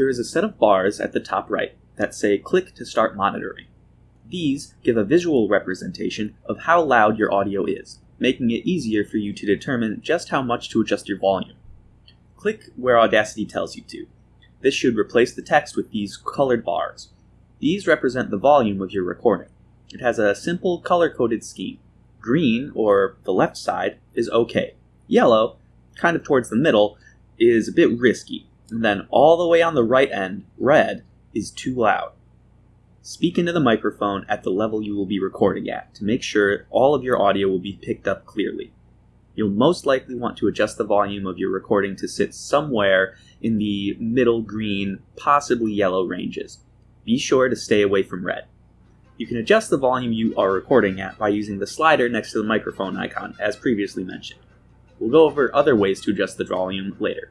There is a set of bars at the top right that say click to start monitoring. These give a visual representation of how loud your audio is, making it easier for you to determine just how much to adjust your volume. Click where Audacity tells you to. This should replace the text with these colored bars. These represent the volume of your recording. It has a simple color coded scheme. Green, or the left side, is okay. Yellow, kind of towards the middle, is a bit risky. And then all the way on the right end, red, is too loud. Speak into the microphone at the level you will be recording at to make sure all of your audio will be picked up clearly. You'll most likely want to adjust the volume of your recording to sit somewhere in the middle green, possibly yellow ranges. Be sure to stay away from red. You can adjust the volume you are recording at by using the slider next to the microphone icon, as previously mentioned. We'll go over other ways to adjust the volume later.